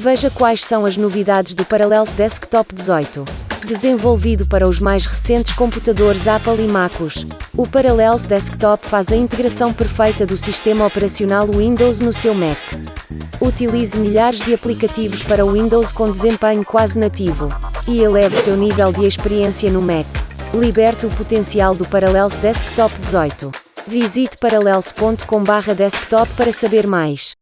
Veja quais são as novidades do Parallels Desktop 18. Desenvolvido para os mais recentes computadores Apple e MacOS, o Parallels Desktop faz a integração perfeita do sistema operacional Windows no seu Mac. Utilize milhares de aplicativos para o Windows com desempenho quase nativo e eleve seu nível de experiência no Mac. Liberte o potencial do Parallels Desktop 18. Visite parallels.com/desktop para saber mais.